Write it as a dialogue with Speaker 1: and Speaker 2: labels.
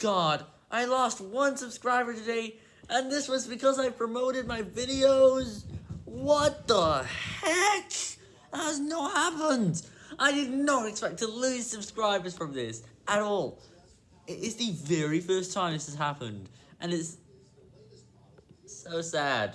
Speaker 1: god, I lost one subscriber today, and this was because I promoted my videos. What the heck? That has not happened. I did not expect to lose subscribers from this at all. It is the very first time this has happened, and it's so sad.